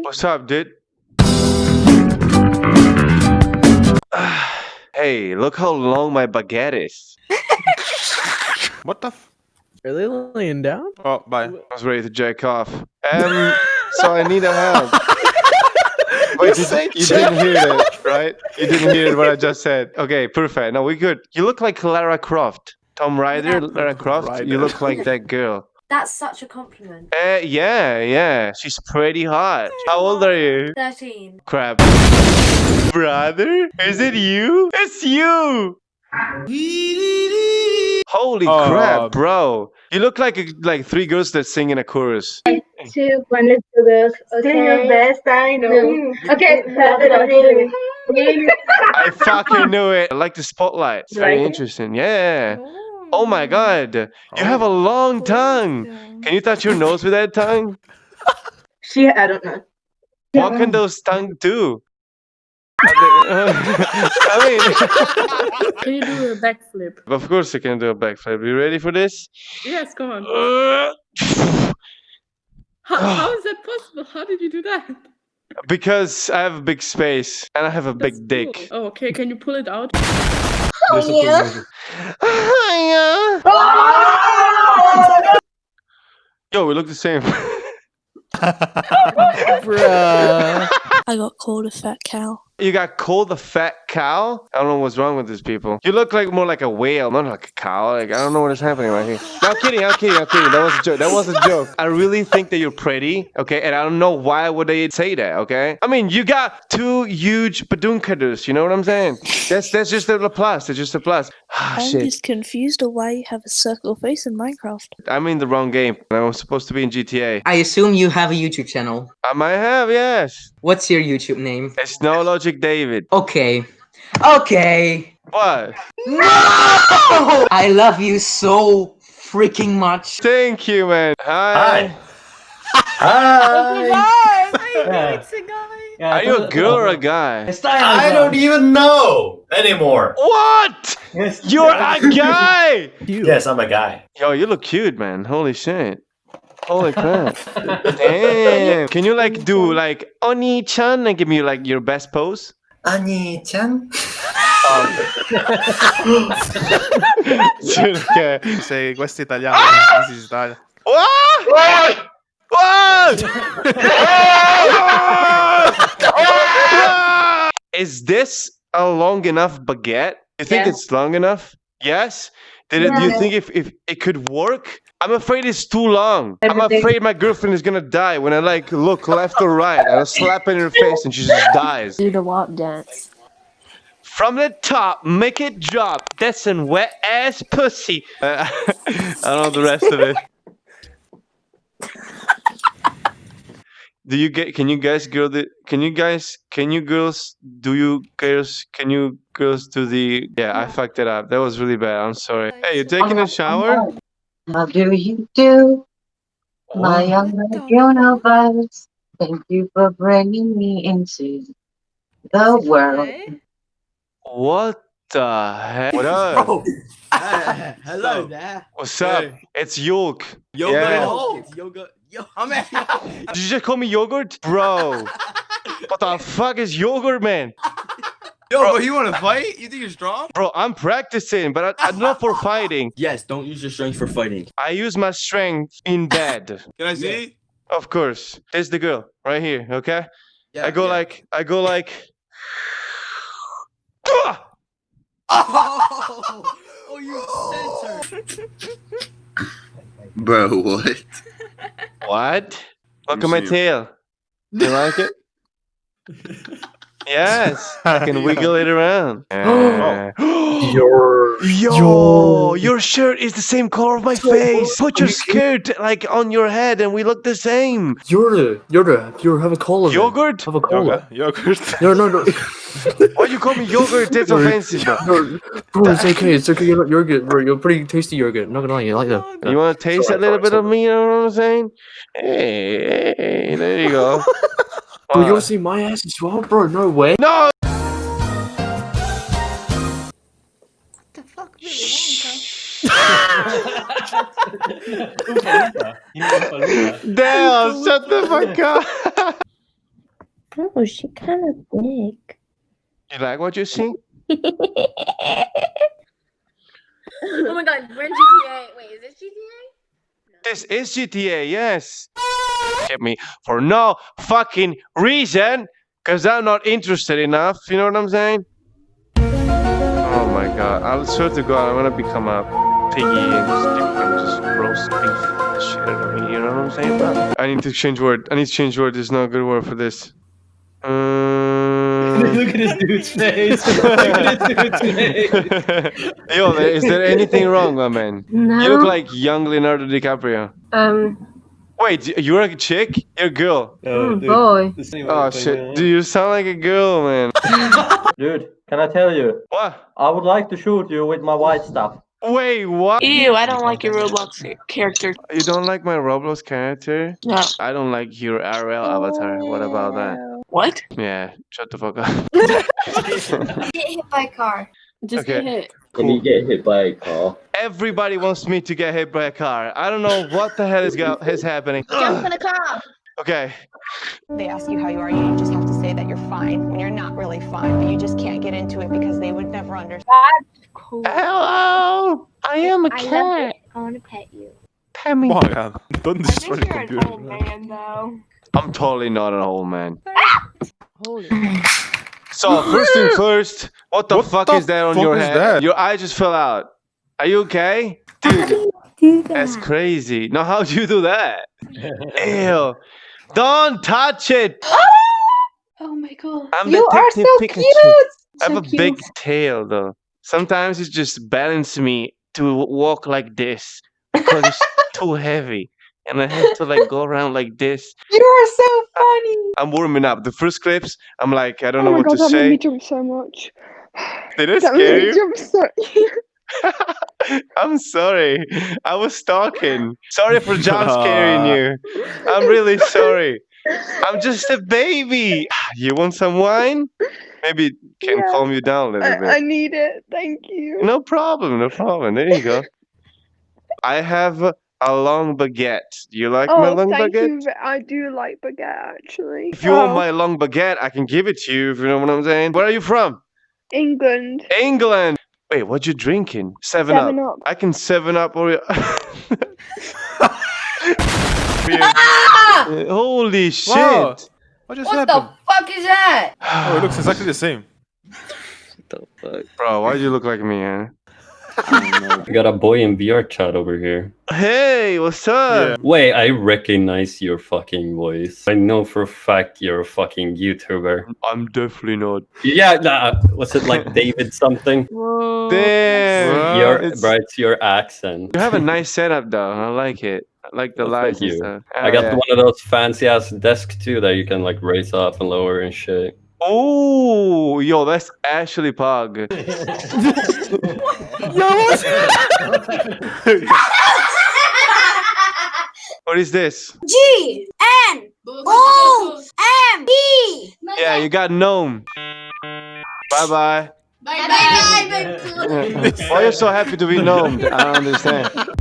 What's up, dude? hey, look how long my baguette is. What the? F- Are they laying down? oh, bye. I was ready to jack off. Um, so I need a help. Wait, you, say you didn't hear that, right? You didn't hear what I just said. Okay, perfect. No, we good. You look like Lara Croft. Tomb Raider, Lara Croft. Raider. You look like that girl. That's such a compliment. Uh, yeah, yeah. She's pretty hot. How old are you? 13. Crap. Brother? Is it you? It's you! Holy Oh. crap, bro. You look like like three girls that sing in a chorus. two, one, let's do this. Okay. Do your best, I know. Okay. I fucking knew it. I like the spotlight. It's very Like interesting. Yeah. Oh my god. You have a long tongue. Can you touch your nose with that tongue? She, I don't know. What can those tongue do? I mean, Can you do a backflip? of course I can do a backflip. Are you ready for this? Yes, come on. Uh, How, how is that possible? How did you do that? Because I have a big space and I have a That's big dick. cool. Oh, okay. Can you pull it out? Oh, yeah. Hiya. Oh, Yo, we look the same. Bruh. I got called a fat cow. You got called a fat cow? I don't know what's wrong with these people. You look like more like a whale, not like a cow. Like I don't know what is happening right here. No, I'm kidding, I'm kidding, I'm kidding. That was a joke. That was a joke. I really think that you're pretty, okay? And I don't know why would they say that, okay? I mean, you got two huge badunkadoos, you know what I'm saying? That's that's just a plus. That's just a plus. Ah, I'm shit. just confused of why you have a circle face in Minecraft. I'm in the wrong game. I was supposed to be in GTA. I assume you have a YouTube channel. I might have, yes. What's your YouTube name? It's no logic, David. Okay. Okay. What? No! I love you so freaking much. Thank you, man. Hi. Hi. It's a guy. Are you a girl or a guy? I don't even know anymore. What? You're a guy. Yes, I'm a guy. Yo, you look cute, man. Holy shit. Holy crap. Damn. Can you like do like Oni-chan and give me like your best pose? Ani-chan? okay. Oh. Se questo è italiano. Ah! This is Italia. What? Ah! Ah! What? Is this a long enough baguette? You think Yeah. it's long enough? Yes. Did it, Do you think if, if it could work? I'm afraid it's too long. I'm afraid my girlfriend is gonna die when I like look left or right and I slap her in her face and she just dies. Do the WAP dance. From the top, make it drop. That's some wet ass pussy. Uh, I don't know the rest of it. Do you get? Can you guys girl the? Can you guys? Can you girls? Do you girls? Can you girls do the? Yeah, I fucked it up. That was really bad. I'm sorry. Hey, you taking a shower? How do you do, my What? young universe? Thank you for bringing me into the world. What the heck? What up? bro? hello there. What's up? Hey. It's Yolk. Yoga. Yeah. Yoga. Yo, I'm Did you just call me yogurt, bro? what the fuck is yogurt, man? Yo, bro, you want to fight? You think you're strong? Bro, I'm practicing, but I, I'm not for fighting. Yes, don't use your strength for fighting. I use my strength in bed. Can I see? Of course. There's the girl right here, okay? Yeah, I go yeah. like, I go like. Oh, oh you censored. Bro, what? What? Look at my see it. tail. You like it? yes. I can wiggle it around. Uh, Your Yo, your shirt is the same color of my face. Put your skirt like on your head, and we look the same. You're the, you're the, you have a cola. Yogurt? Have a Yoga. Yogurt. No, no, no. Why you call me yogurt? That's offensive, bro. no, bro, it's okay. It's okay. You're, you're good, bro. You're pretty tasty yogurt. I'm not gonna lie, you like that. You want to taste a little bit of me? You know what I'm saying? Hey, hey, there you go. Bro, you Wow. wanna see my ass as well, bro? No way. No! What the fuck really Damn, shut the fuck up. Oh, she kind of big. You like what you see? oh my god, we're in GTA. Wait, is this GTA? This is GTA, yes. Get me for no fucking reason, because I'm not interested enough. You know what I'm saying? Oh my god. I swear to god, I'm gonna become a piggy and just, and just roast beef shit out of me. You know what I'm saying? I need to change word. I need to change word. There's no good word for this. Look at this dude's face. Look at this dude's face. Yo, is there anything wrong, my man? No. You look like young Leonardo DiCaprio. um. Wait, you're a chick? You're a girl. Oh, boy. Oh shit. Do you sound like a girl, man? Dude, can I tell you? What? I would like to shoot you with my white stuff. Wait, what? Ew, I don't like your Roblox character. You don't like my Roblox character? No. I don't like your RL avatar. What about that? What? Yeah, shut the fuck up. Get hit by a car. Just Okay. get hit. Can you get hit by a car? Everybody wants me to get hit by a car. I don't know what the hell is, go- is happening. Jump in a car. Okay. They ask you how you are, you just have to say that you're fine when you're not really fine, but you just can't get into it because they would never understand. Cool. Hello! I am a I cat. it. I want to pet you. Pet me. Morgan, don't destroy the computer. man, though. I'm totally not an old man. Holy. Hmm. So first thing first, what the What fuck the is that on fuck your is head? that? Your eye just fell out. Are you okay? Dude, Do that's crazy. Now how do you do that? Ew. Don't touch it. Oh my god. I'm You are so Pikachu. cute! I have So a big tail though. Sometimes it just balances me to walk like this because it's too heavy. And I have to like go around like this. You are so funny! I'm warming up. The first clips, I'm like, I don't Oh know my what god, to that made me say. jump so much. Did it That made scare me you? jump so. I'm sorry. I was talking. Sorry for jump scaring you. I'm really sorry. I'm just a baby. You want some wine? Maybe it can Yeah. calm you down a little I, I need it. Thank you. No problem. No problem. There you go. I have a long baguette. Do you like my Oh, long thank baguette? you. I do like baguette actually. If you want Oh, my long baguette, I can give it to you. If you know what I'm saying. Where are you from? England. England. Wait, what you drinking? Seven, Seven up. up. I can seven up or. Holy shit! Wow. What just What the fuck is that? Oh, it looks exactly the same. what the fuck? Bro, why do you look like me, huh? We got a boy in VR chat over here. Hey, what's up? Wait, I recognize your fucking voice. I know for a fact you're a fucking YouTuber. I'm definitely not. Yeah, nah, was it like David something? Whoa. Damn! Your, It's- bro, it's your accent. You have a nice setup, though. I like it. I like the Oh, thank lights and you. stuff. I Oh, got yeah. one of those fancy ass desks too that you can like raise up and lower and shit. Oh, yo, that's Ashley Pog. What is this? G N O M E. Yeah, you got gnome. Bye bye. Bye bye. Why are you so happy to be gnomed? I don't understand.